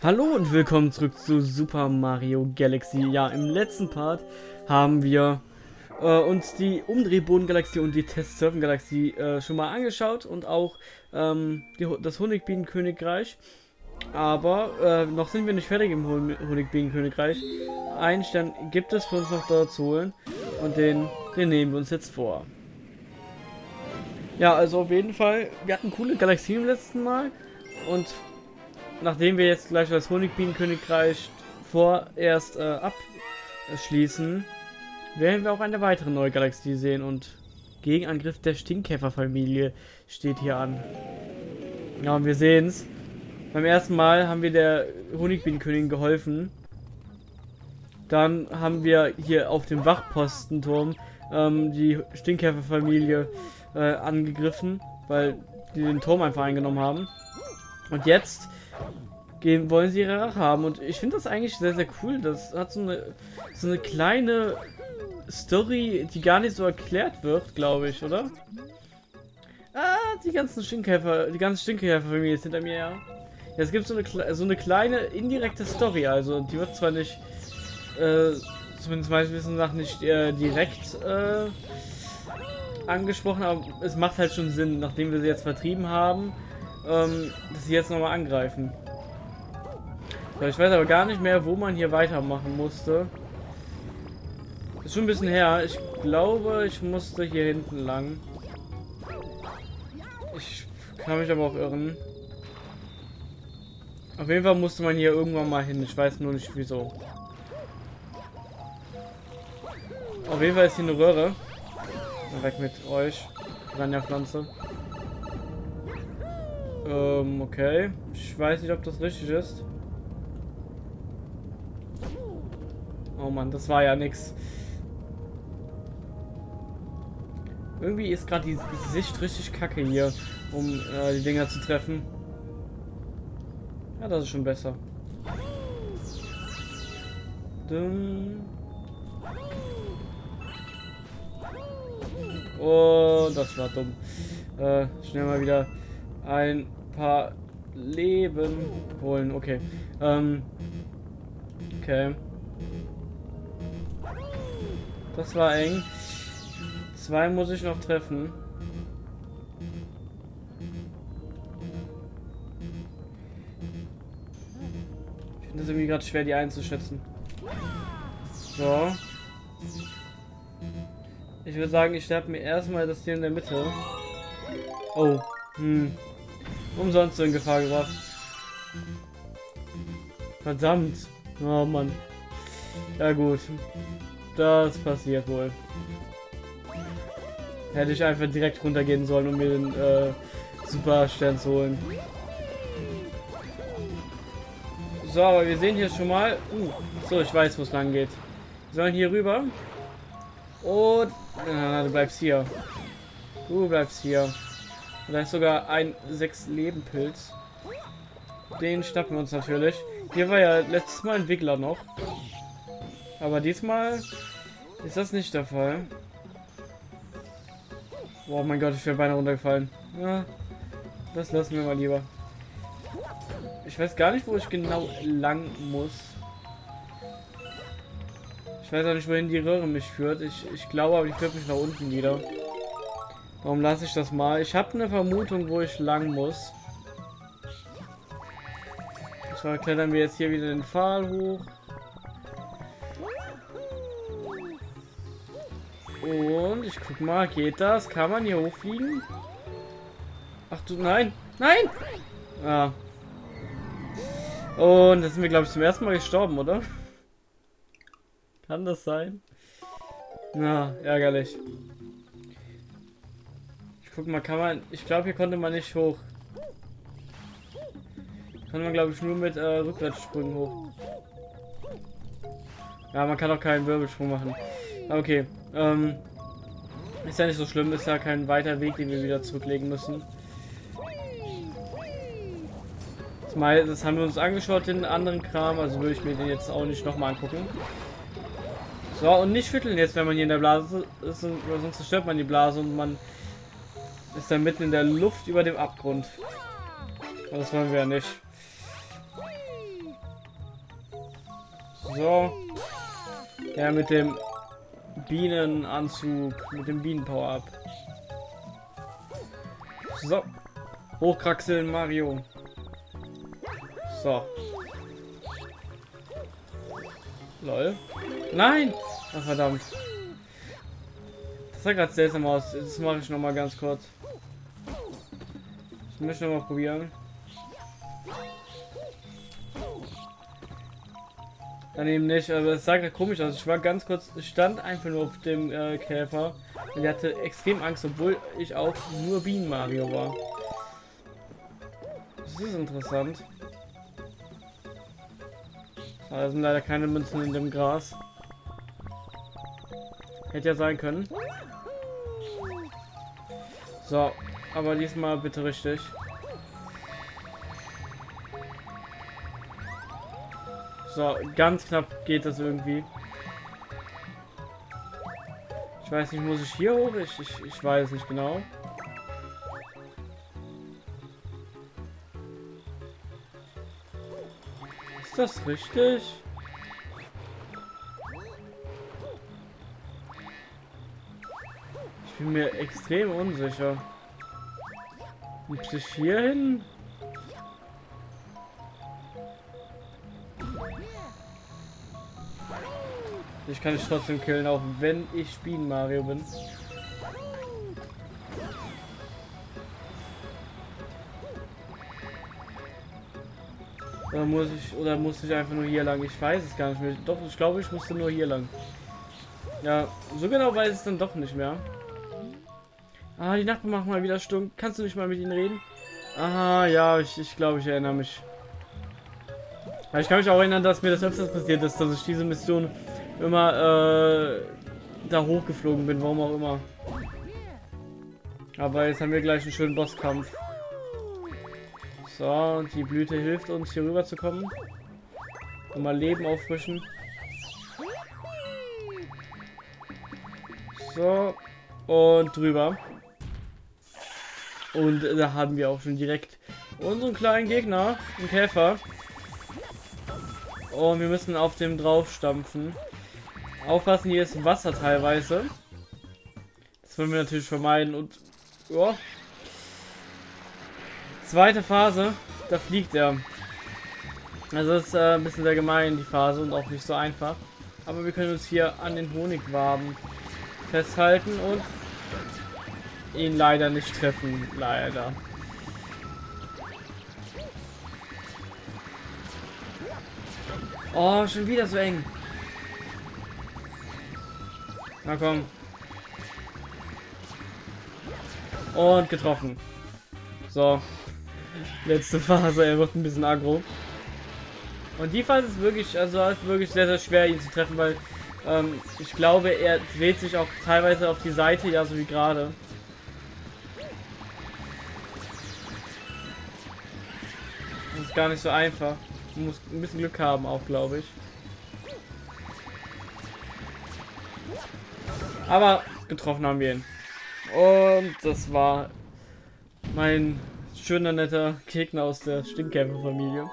Hallo und willkommen zurück zu Super Mario Galaxy. Ja, im letzten Part haben wir äh, uns die Umdrehboden-Galaxie und die Test-Surfen-Galaxie äh, schon mal angeschaut und auch ähm, die, das Honigbienenkönigreich. Aber äh, noch sind wir nicht fertig im Honigbienenkönigreich. Einen Stern gibt es für uns noch dort zu holen und den, den nehmen wir uns jetzt vor. Ja, also auf jeden Fall, wir hatten coole Galaxien im letzten Mal und nachdem wir jetzt gleich das Honigbienenkönigreich vorerst äh, abschließen, werden wir auch eine weitere neue Galaxie sehen und Gegenangriff der Stinkkäferfamilie steht hier an. Ja, und wir sehen es. Beim ersten Mal haben wir der Honigbienenkönigin geholfen. Dann haben wir hier auf dem Wachpostenturm ähm, die Stinkkäferfamilie äh, angegriffen, weil die den Turm einfach eingenommen haben. Und jetzt gehen, wollen sie ihre Rache haben. Und ich finde das eigentlich sehr, sehr cool. Das hat so eine, so eine kleine Story, die gar nicht so erklärt wird, glaube ich, oder? Ah, die ganzen Stinkkäfer, die ganzen Stinkkäferfamilie ist hinter mir, ja. ja. Es gibt so eine, so eine kleine indirekte Story, also die wird zwar nicht, äh, zumindest meines Wissens nach nicht äh, direkt äh, angesprochen, aber es macht halt schon Sinn, nachdem wir sie jetzt vertrieben haben, ähm, dass sie jetzt nochmal angreifen. Ich weiß aber gar nicht mehr, wo man hier weitermachen musste. Ist schon ein bisschen her. Ich glaube, ich musste hier hinten lang. Ich kann mich aber auch irren. Auf jeden Fall musste man hier irgendwann mal hin. Ich weiß nur nicht wieso. Auf jeden Fall ist hier eine Röhre. Weg mit euch. Ranja Pflanze. Ähm, okay. Ich weiß nicht, ob das richtig ist. Oh Mann, das war ja nix. Irgendwie ist gerade die Sicht richtig kacke hier, um äh, die Dinger zu treffen. Ja, das ist schon besser. Dumm. Oh, das war dumm. Äh, schnell mal wieder ein paar Leben holen. Okay. Ähm. Okay. Das war eng. Zwei muss ich noch treffen. Ich finde es irgendwie gerade schwer, die einzuschätzen. So. Ich würde sagen, ich sterbe mir erstmal das hier in der Mitte. Oh. Hm. Umsonst in Gefahr gebracht. Verdammt. Oh Mann. Ja gut. Das passiert wohl. Hätte ich einfach direkt runtergehen sollen, um mir den äh, Superstern zu holen. So, aber wir sehen hier schon mal... Uh, so, ich weiß, wo es lang geht. Wir sollen hier rüber. Und... Na, du bleibst hier. Du bleibst hier. Und da ist sogar ein 6-Leben-Pilz. Den schnappen wir uns natürlich. Hier war ja letztes Mal Entwickler noch. Aber diesmal ist das nicht der Fall. Oh mein Gott, ich wäre beinahe runtergefallen. Ja, das lassen wir mal lieber. Ich weiß gar nicht, wo ich genau lang muss. Ich weiß auch nicht, wohin die Röhre mich führt. Ich, ich glaube, aber die führt mich nach unten wieder. Warum lasse ich das mal? Ich habe eine Vermutung, wo ich lang muss. So, klettern wir jetzt hier wieder den Pfahl hoch. Und ich guck mal, geht das? Kann man hier hochfliegen? Ach du, nein! Nein! Ah. Und da sind wir, glaube ich, zum ersten Mal gestorben, oder? Kann das sein? Na, ärgerlich. Guck mal, kann man... Ich glaube, hier konnte man nicht hoch. Kann man, glaube ich, nur mit äh, Rückwärtssprüngen hoch. Ja, man kann auch keinen Wirbelsprung machen. Okay. Ähm, ist ja nicht so schlimm, ist ja kein weiter Weg, den wir wieder zurücklegen müssen. Das haben wir uns angeschaut, den anderen Kram, also würde ich mir den jetzt auch nicht nochmal angucken. So, und nicht schütteln jetzt, wenn man hier in der Blase ist, sonst zerstört man die Blase und man ist dann mitten in der Luft über dem Abgrund. Das wollen wir ja nicht. So. Ja, mit dem Bienenanzug, mit dem Bienenpower-Up. So. Hochkraxeln Mario. So. Lol. Nein! Ach, verdammt. Das sah gerade seltsam aus. Das mache ich noch mal ganz kurz. Ich möchte noch mal probieren. Daneben nicht, aber es sah gerade komisch aus. Ich war ganz kurz, stand einfach nur auf dem äh, Käfer und der hatte extrem Angst, obwohl ich auch nur Bienen Mario war. Das ist interessant. Da sind leider keine Münzen in dem Gras. Hätte ja sein können. So, aber diesmal bitte richtig. So, ganz knapp geht das irgendwie. Ich weiß nicht, muss ich hier hoch? Ich, ich, ich weiß nicht genau. Ist das richtig? Bin mir extrem unsicher. Muss ich hier hin? Ich kann dich trotzdem killen, auch wenn ich Bienen Mario bin. Oder muss ich oder muss ich einfach nur hier lang? Ich weiß es gar nicht mehr. Doch, ich glaube, ich musste nur hier lang. Ja, so genau weiß ich es dann doch nicht mehr. Ah, die Nachbarn machen mal wieder stumm. Kannst du nicht mal mit ihnen reden? Aha, ja, ich, ich glaube, ich erinnere mich. Aber ich kann mich auch erinnern, dass mir das öfters passiert ist, dass ich diese Mission immer äh, da hochgeflogen bin, warum auch immer. Aber jetzt haben wir gleich einen schönen Bosskampf. So, und die Blüte hilft uns hier rüber zu kommen. Und mal Leben auffrischen. So, und drüber. Und da haben wir auch schon direkt unseren kleinen Gegner, einen Käfer. Und wir müssen auf dem drauf stampfen. Aufpassen, hier ist Wasser teilweise. Das wollen wir natürlich vermeiden. Und ja. Zweite Phase, da fliegt er. Also ist äh, ein bisschen sehr gemein, die Phase, und auch nicht so einfach. Aber wir können uns hier an den Honigwaben festhalten und ihn leider nicht treffen. Leider. Oh, schon wieder so eng. Na komm. Und getroffen. So. Letzte Phase, er wird ein bisschen aggro. Und die Phase ist wirklich, also ist wirklich sehr, sehr schwer, ihn zu treffen, weil ähm, ich glaube, er dreht sich auch teilweise auf die Seite, ja, so wie gerade. Gar nicht so einfach. Man muss ein bisschen Glück haben, auch glaube ich. Aber getroffen haben wir ihn. Und das war mein schöner, netter Gegner aus der Stimmkämpfer-Familie.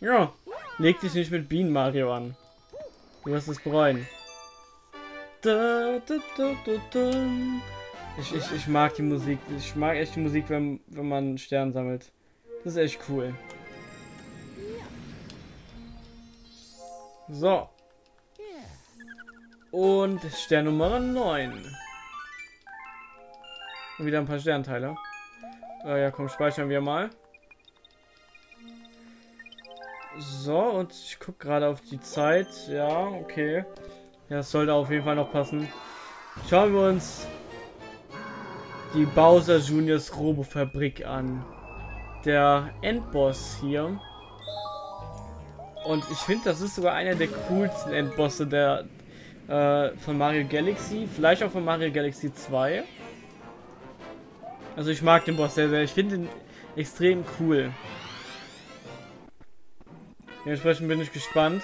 Ja, leg dich nicht mit Bienen Mario an. Du wirst es bereuen. Ich, ich, ich mag die Musik. Ich mag echt die Musik, wenn, wenn man einen Stern sammelt. Das ist echt cool. So. Und Stern Nummer 9. Und wieder ein paar Sternteile. Äh, ja, komm, speichern wir mal. So, und ich gucke gerade auf die Zeit. Ja, okay. Ja, das sollte auf jeden Fall noch passen. Schauen wir uns die Bowser Juniors Robo Fabrik an. Der Endboss hier. Und ich finde, das ist sogar einer der coolsten Endbosse der, äh, von Mario Galaxy, vielleicht auch von Mario Galaxy 2. Also ich mag den Boss sehr, sehr. Ich finde ihn extrem cool. Dementsprechend bin ich gespannt.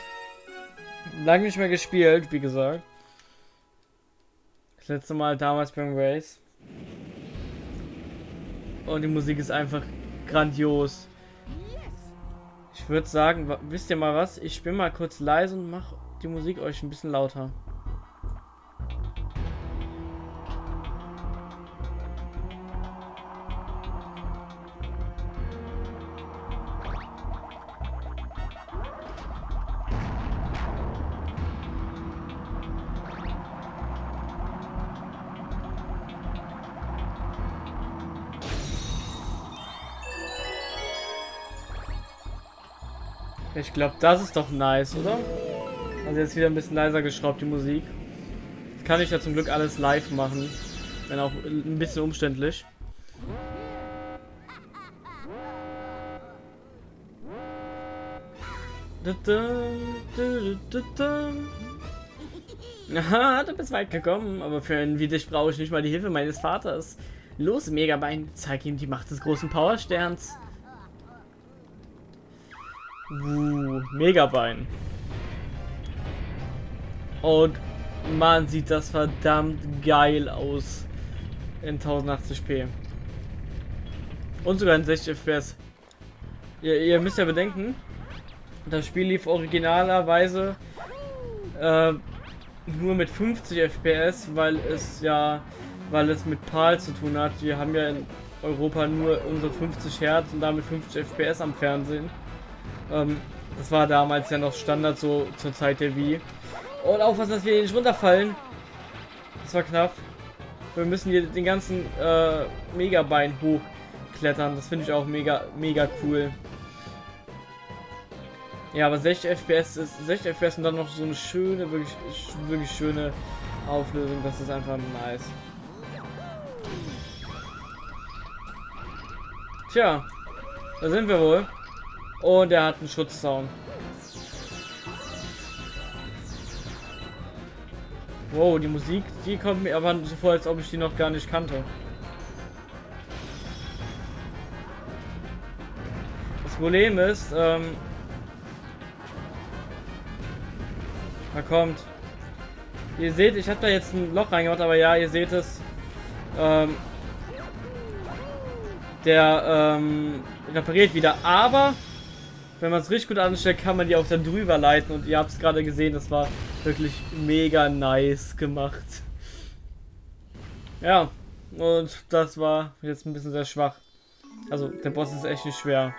Lange nicht mehr gespielt, wie gesagt. Das letzte Mal damals beim Race. Und die Musik ist einfach grandios. Ich würde sagen, wisst ihr mal was? Ich bin mal kurz leise und mache die Musik euch ein bisschen lauter. Ich glaube, das ist doch nice, oder? Also jetzt wieder ein bisschen leiser geschraubt, die Musik. Das kann ich ja zum Glück alles live machen. Wenn auch ein bisschen umständlich. Aha, du bist weit gekommen, aber für einen wie dich brauche ich nicht mal die Hilfe meines Vaters. Los, Megabein, zeig ihm die Macht des großen Powersterns. Uh, Megabein. Und man sieht das verdammt geil aus in 1080p. Und sogar in 60 FPS. Ihr, ihr, müsst ja bedenken, das Spiel lief originalerweise äh, nur mit 50 FPS, weil es ja, weil es mit PAL zu tun hat. Wir haben ja in Europa nur unsere 50 Hertz und damit 50 FPS am Fernsehen. Ähm, das war damals ja noch Standard so zur Zeit der Wii. Und aufpassen, dass wir nicht runterfallen. Das war knapp. Wir müssen hier den ganzen äh, Megabein hochklettern. Das finde ich auch mega, mega cool. Ja, aber 60 FPS ist 60 FPS und dann noch so eine schöne, wirklich, wirklich schöne Auflösung. Das ist einfach nice. Tja, da sind wir wohl. Und er hat einen Schutzzaun. Wow, die Musik, die kommt mir aber so vor, als ob ich die noch gar nicht kannte. Das Problem ist, ähm, da kommt. Ihr seht, ich habe da jetzt ein Loch reingemacht, aber ja, ihr seht es. Ähm, der ähm, repariert wieder, aber wenn man es richtig gut anstellt, kann man die auch dann drüber leiten. Und ihr habt es gerade gesehen, das war wirklich mega nice gemacht. Ja, und das war jetzt ein bisschen sehr schwach. Also, der Boss ist echt nicht schwer.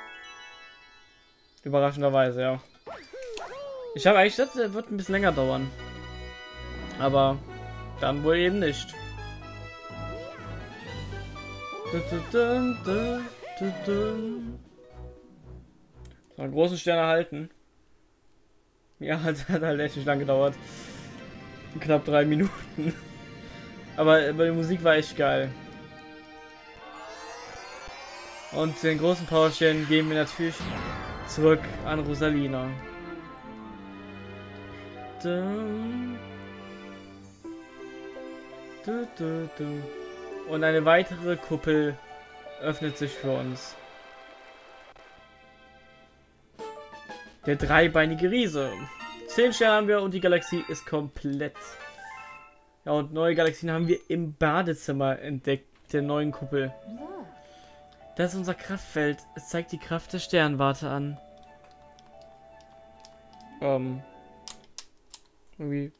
Überraschenderweise, ja. Ich habe eigentlich gedacht, der wird ein bisschen länger dauern. Aber dann wohl eben nicht. Dun, dun, dun, so, einen großen Stern erhalten. Ja, hat, hat halt echt nicht lang gedauert. Knapp drei Minuten. Aber, aber die Musik war echt geil. Und den großen Powerstern geben wir natürlich zurück an Rosalina. Und eine weitere Kuppel öffnet sich für uns. Der dreibeinige Riese. Zehn Sterne haben wir und die Galaxie ist komplett. Ja, und neue Galaxien haben wir im Badezimmer entdeckt, der neuen Kuppel. Das ist unser Kraftfeld. Es zeigt die Kraft der Sternwarte an. Ähm. Irgendwie.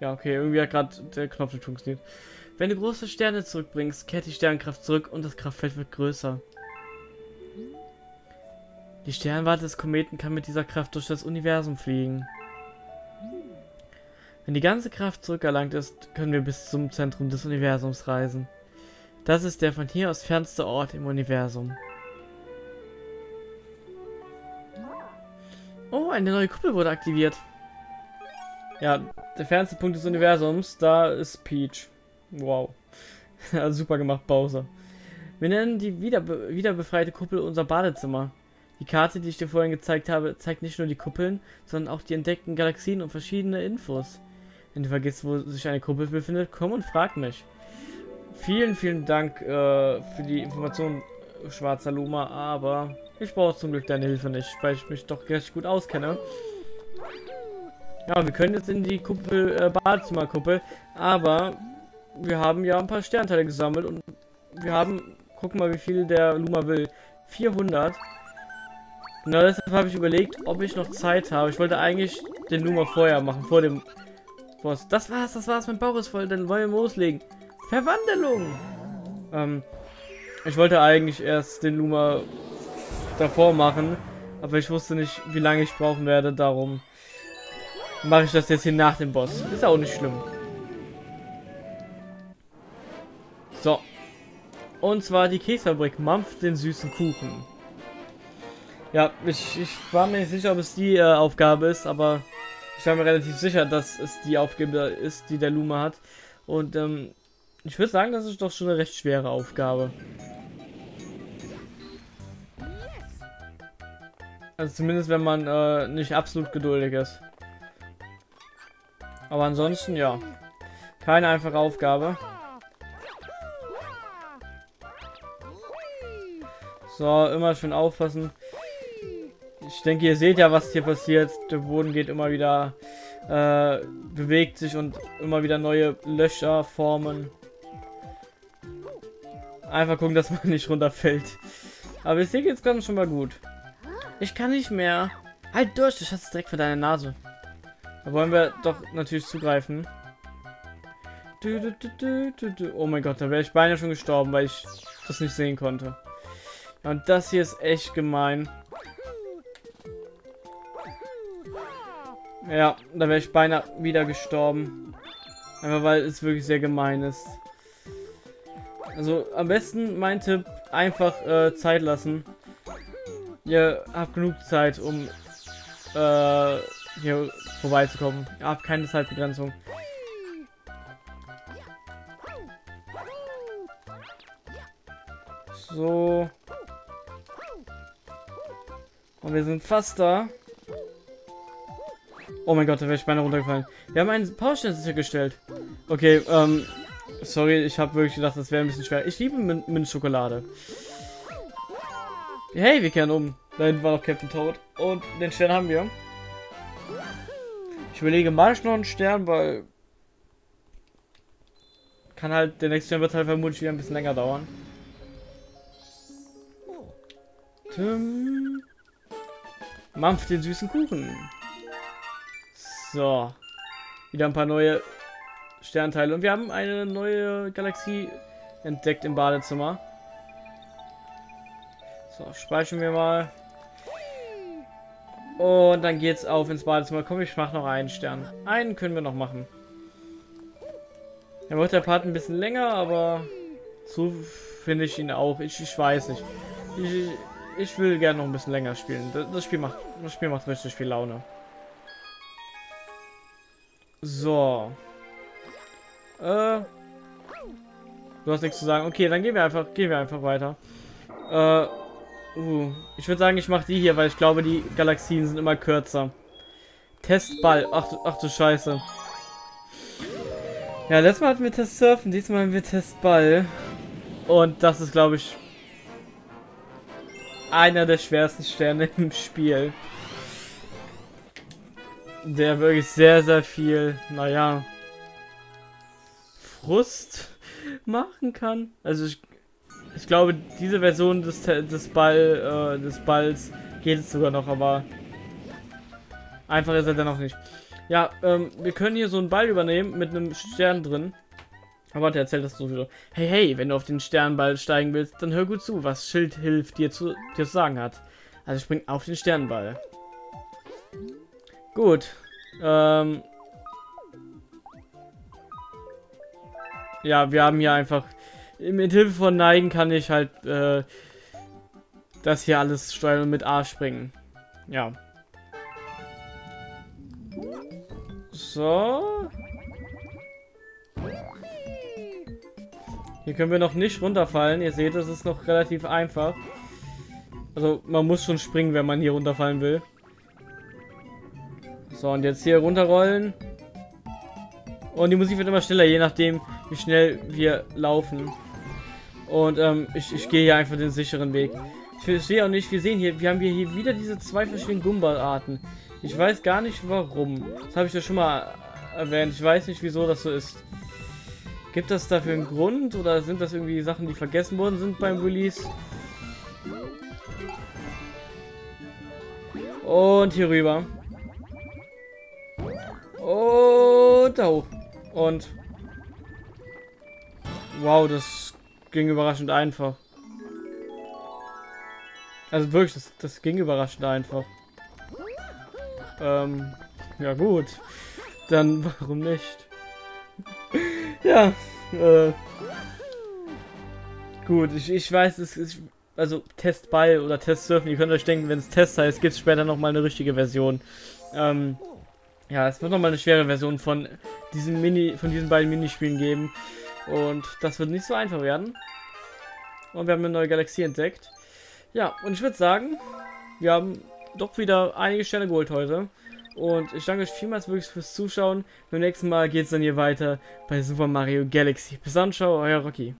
Ja, okay, irgendwie hat gerade der Knopf nicht funktioniert. Wenn du große Sterne zurückbringst, kehrt die Sternkraft zurück und das Kraftfeld wird größer. Die Sternwarte des Kometen kann mit dieser Kraft durch das Universum fliegen. Wenn die ganze Kraft zurückerlangt ist, können wir bis zum Zentrum des Universums reisen. Das ist der von hier aus fernste Ort im Universum. Oh, eine neue Kuppel wurde aktiviert. Ja, der fernste Punkt des Universums, da ist Peach. Wow. Super gemacht, Bowser. Wir nennen die wieder, wieder befreite Kuppel unser Badezimmer. Die Karte, die ich dir vorhin gezeigt habe, zeigt nicht nur die Kuppeln, sondern auch die entdeckten Galaxien und verschiedene Infos. Wenn du vergisst, wo sich eine Kuppel befindet, komm und frag mich. Vielen, vielen Dank äh, für die Information, schwarzer Luma, aber ich brauche zum Glück deine Hilfe nicht, weil ich mich doch recht gut auskenne. Ja, wir können jetzt in die Kuppel, äh, Badezimmerkuppel, aber wir haben ja ein paar Sternteile gesammelt und wir haben, guck mal, wie viel der Luma will. 400. Genau deshalb habe ich überlegt, ob ich noch Zeit habe. Ich wollte eigentlich den Luma vorher machen, vor dem Boss. Das war's, das war's, mein Bauch ist voll, dann wollen wir loslegen. Verwandlung! Ähm, ich wollte eigentlich erst den Luma davor machen, aber ich wusste nicht, wie lange ich brauchen werde, darum mache ich das jetzt hier nach dem Boss. Ist auch nicht schlimm. So. Und zwar die Käsefabrik mampft den süßen Kuchen. Ja, ich, ich war mir nicht sicher, ob es die äh, Aufgabe ist, aber ich war mir relativ sicher, dass es die Aufgabe ist, die der Luma hat. Und ähm, ich würde sagen, das ist doch schon eine recht schwere Aufgabe. Also zumindest, wenn man äh, nicht absolut geduldig ist. Aber ansonsten, ja. Keine einfache Aufgabe. So, immer schön aufpassen. Ich denke, ihr seht ja, was hier passiert. Der Boden geht immer wieder, äh, bewegt sich und immer wieder neue Löcher formen. Einfach gucken, dass man nicht runterfällt. Aber sehe jetzt gerade schon mal gut. Ich kann nicht mehr. Halt durch, ich hatte direkt für deine Nase. Da wollen wir doch natürlich zugreifen. Oh mein Gott, da wäre ich beinahe schon gestorben, weil ich das nicht sehen konnte. Und das hier ist echt gemein. Ja, da wäre ich beinahe wieder gestorben. Einfach weil es wirklich sehr gemein ist. Also am besten mein Tipp, einfach äh, Zeit lassen. Ihr habt genug Zeit, um äh, hier vorbeizukommen. Ihr habt keine Zeitbegrenzung. So. Und wir sind fast da. Oh mein Gott, da wäre ich beinahe runtergefallen. Wir haben einen Powerstand sichergestellt. Okay, ähm, sorry, ich habe wirklich gedacht, das wäre ein bisschen schwer. Ich liebe Min. Hey, wir kehren um. Da hinten war noch Captain Toad. Und den Stern haben wir. Ich überlege, mal noch einen Stern, weil... Kann halt, der nächste Stern wird halt vermutlich wieder ein bisschen länger dauern. Tim. Mampf den süßen Kuchen. So. Wieder ein paar neue Sternteile. Und wir haben eine neue Galaxie entdeckt im Badezimmer. So, speichern wir mal. Und dann geht's auf ins Badezimmer. Komm, ich mach noch einen Stern. Einen können wir noch machen. Er wird der Part ein bisschen länger, aber so finde ich ihn auch. Ich, ich weiß nicht. Ich, ich will gerne noch ein bisschen länger spielen. Das Spiel macht, das Spiel macht richtig viel Laune. So. Äh. Du hast nichts zu sagen. Okay, dann gehen wir einfach, gehen wir einfach weiter. Äh. Uh, ich würde sagen, ich mache die hier, weil ich glaube, die Galaxien sind immer kürzer. Testball. Ach, ach du Scheiße. Ja, letztes Mal hatten wir Test Surfen, diesmal haben wir Testball. Und das ist, glaube ich, einer der schwersten Sterne im Spiel. Der wirklich sehr, sehr viel, naja, Frust machen kann. Also ich, ich glaube, diese Version des, des, Ball, äh, des Balls geht es sogar noch, aber einfach ist er dann noch nicht. Ja, ähm, wir können hier so einen Ball übernehmen mit einem Stern drin. Aber der erzählt das so wieder. Hey, hey, wenn du auf den Sternball steigen willst, dann hör gut zu, was Schild hilft dir zu, dir zu sagen hat. Also spring auf den Sternball. Gut. Ähm. Ja, wir haben hier einfach... Mit Hilfe von Neigen kann ich halt äh, das hier alles steuern und mit A springen. Ja. So. Hier können wir noch nicht runterfallen. Ihr seht, das ist noch relativ einfach. Also man muss schon springen, wenn man hier runterfallen will. So, und jetzt hier runterrollen. Und die Musik wird immer schneller, je nachdem, wie schnell wir laufen. Und ähm, ich, ich gehe hier einfach den sicheren Weg. Ich verstehe auch nicht, wir sehen hier, wir haben hier wieder diese zwei verschiedenen Gumball-Arten. Ich weiß gar nicht warum. Das habe ich ja schon mal erwähnt. Ich weiß nicht, wieso das so ist. Gibt das dafür einen Grund oder sind das irgendwie Sachen, die vergessen worden sind beim Release? Und hier rüber. Und da hoch. Und... Wow, das ging überraschend einfach. Also wirklich, das, das ging überraschend einfach. Ähm, ja gut. Dann warum nicht? ja, äh, Gut, ich, ich weiß, es ist, also Testball oder Testsurfen, ihr könnt euch denken, wenn es Test heißt, gibt es später nochmal eine richtige Version. Ähm, ja, es wird nochmal eine schwere Version von diesen Mini, von diesen beiden Minispielen geben. Und das wird nicht so einfach werden. Und wir haben eine neue Galaxie entdeckt. Ja, und ich würde sagen, wir haben doch wieder einige Sterne geholt heute. Und ich danke euch vielmals wirklich fürs Zuschauen. Beim nächsten Mal geht es dann hier weiter bei Super Mario Galaxy. Bis dann, ciao, euer Rocky.